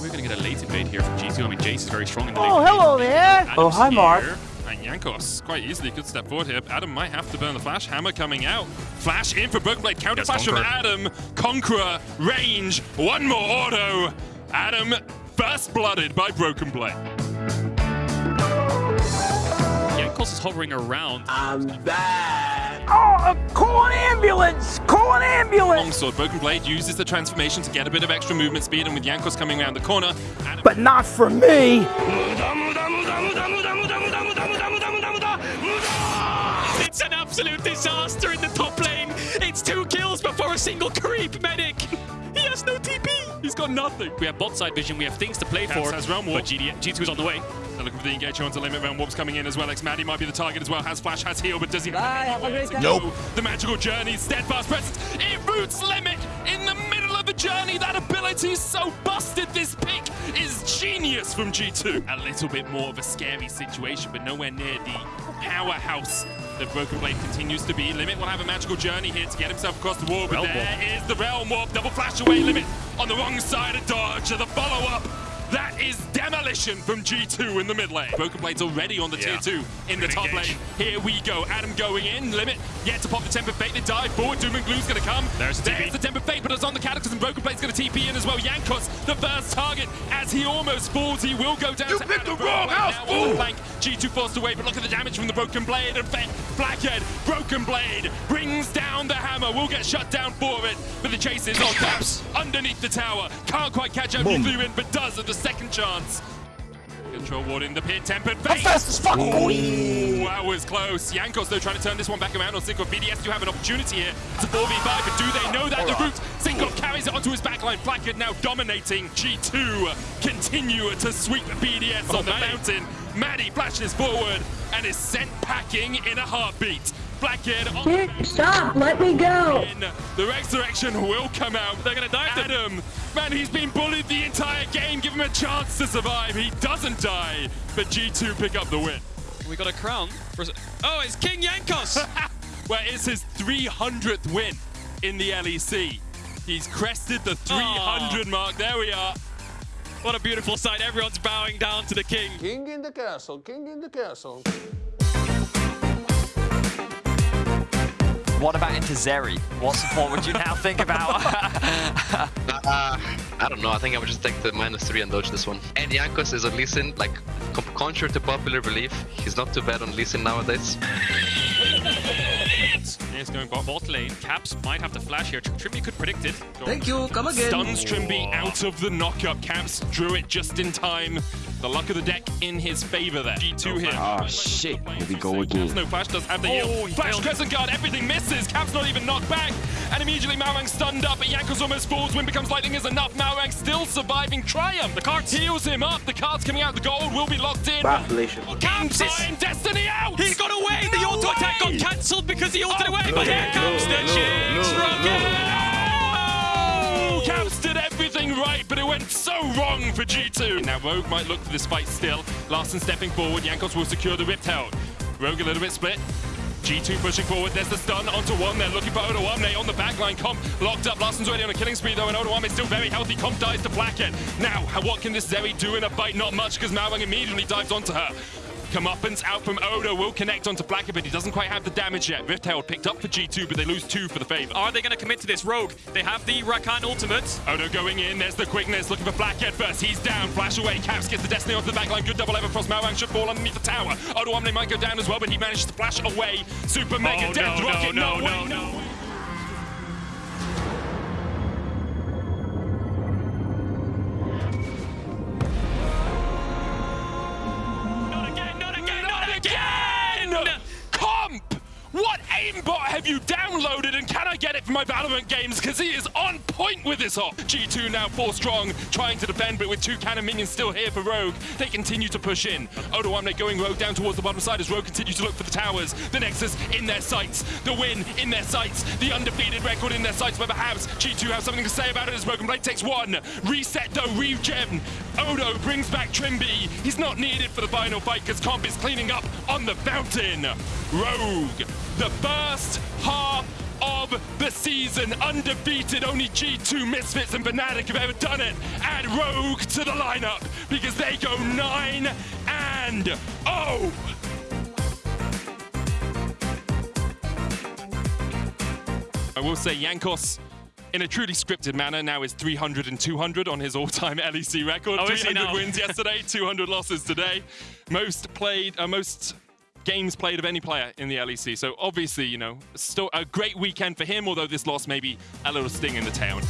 We're going to get a late invade here from G2. I mean, Jace is very strong in the Oh, hello game. there. Adam's Oh, hi, Mark. here, And Jankos quite easily could step forward here. Adam might have to burn the flash. Hammer coming out. Flash in for Broken Blade. Counter Yes, flash from Adam. Conqueror. Range. One more auto. Adam first blooded by Broken Blade. Jankos is hovering around. I'm back. Oh, call an ambulance! Call an ambulance! Longsword. Broken Blade uses the transformation to get a bit of extra movement speed, and with Jankos coming around the corner, Adam But not for me! It's an absolute disaster in the top lane. It's two kills before a single creep medic. He has no TP. He's got nothing. We have bot side vision. We have things to play Caps for. has realm warp. But GD, G2 is on the way. They're looking for the engage onto limit Realm Warp's coming in as well. xMatty might be the target as well. Has flash, has heal, but does he have any to Nope. The magical journey, steadfast presence. It roots limit journey. That ability is so busted. This pick is genius from G2. A little bit more of a scary situation, but nowhere near the powerhouse that Broken Blade continues to be. Limit will have a magical journey here to get himself across the wall, but Realm there is the realm warp. Double flash away. Limit on the wrong side of dodge. The follow up. That is demolition from G2 in the mid lane. Broken Blade's already on the Yeah. tier 2 in the top engage. lane. Here we go. Adam going in. Limit yet to pop the Temper Fate. They dive forward. Doom and Glue's going to come. There's the. There's the Temper Fate, but it's on the Cataclysm. Broken Blade's going to TP in as well. Jankos, the first target. As he almost falls, he will go down You to picked Adam the wrong house, fool! G2 forced away, but look at the damage from the Broken Blade. And Blackhead, Broken Blade, brings down the hammer. We'll get shut down for it, but the chase is on Caps underneath the tower. Can't quite catch up Boom. Nuclear in, but does at the second chance. Control ward in the pit, tempered fate. Fast as fuck! Ooh, that was close. Jankos, though, trying to turn this one back around on Synchro. BDS do have an opportunity here. It's a 4v5, but do they know that? The route, Synchro carries it onto his backline. Blackhead now dominating. G2 continue to sweep BDS oh, on the Maddie. mountain. Maddie flashes forward and is sent packing in a heartbeat. Blackhead on stop! Let me go! in. The resurrection will come out. They're gonna dive them. Adam, man, he's been bullied the entire game. Give him a chance to survive. He doesn't die, but G2 pick up the win. We got a crown. For... Oh, it's King Jankos. Where it's his 300th win in the LEC. He's crested the 300 mark. There we are. what a beautiful sight. Everyone's bowing down to the king. King in the castle, king in the castle. What about into Zeri? What support would you now think about? Uh, I don't know. I think I would just take the minus three and dodge this one. And Jankos is a Lee Sin, like, contrary to popular belief, he's not too bad on Lee Sin nowadays. Yes, going bot. Bot lane. Caps might have to flash here. Trymbi could predict it. Thank you. Come again. Stuns Trymbi out of the knockup. Caps drew it just in time. The luck of the deck in his favor there. G2 here. Ah, shit. Here we go again. No flash does have the Oh, heal. Flash crescent guard, everything misses. Cap's not even knocked back. And immediately Malrang stunned up, but Jankos almost falls. Wind becomes lightning is enough. Malrang still surviving. Triumph. The cards heals him up. The cards coming out. The gold will be locked in. Bafflation. In Caps is- time, Destiny out. He's got away! The No auto attack got cancelled because he ulted Oh, away! But here comes the Rocket! Oh! Caps did everything right, but it went so wrong for G2. Now Rogue might look for this fight still. Larssen stepping forward. Jankos will secure the Rift Herald. Rogue a little bit split. G2 pushing forward. There's the stun onto one. They're looking for Odoamne on the backline. Comp locked up. Larssen's already on a killing spree though, and Odoamne is still very healthy. Comp dies to Blackhead. Now, what can this Zeri do in a fight? Not much, because Malrang immediately dives onto her. Comeuppance out from Odo will connect onto Blackhead, but he doesn't quite have the damage yet. Rift Herald picked up for G2, but they lose two for the favor. Are they going to commit to this rogue? They have the Rakan ultimate. Odo going in, there's the quickness, looking for Blackhead first. He's down, flash away. Caps gets the Destiny onto the backline. Good double ever frost. Malrang should fall underneath the tower. Odoamne might go down as well, but he manages to flash away. Super Mega Oh, Death no, Rocket, no, no, no, way, no. You I get it for my Valorant games? Because he is on point with this op. G2 now four strong, trying to defend, but with two cannon minions still here for Rogue, they continue to push in. Odoamne going Rogue down towards the bottom side as Rogue continues to look for the towers. The Nexus in their sights, the win in their sights, the undefeated record in their sights, but perhaps G2 have something to say about it as Broken Blade takes one. Reset though, regen. Odo brings back Trymbi. He's not needed for the final fight because Comp is cleaning up on the fountain. Rogue, the first half of the season. Undefeated, only G2, Misfits, and Fnatic have ever done it. Add Rogue to the lineup because they go 9 and 0. I will say Jankos, in a truly scripted manner, now is 300 and 200 on his all-time LEC record. Oh, is he 300 wins yesterday, 200 losses today. Most played, uh, most games played of any player in the LEC. So obviously, you know, still a great weekend for him, although this loss may be a little sting in the tail.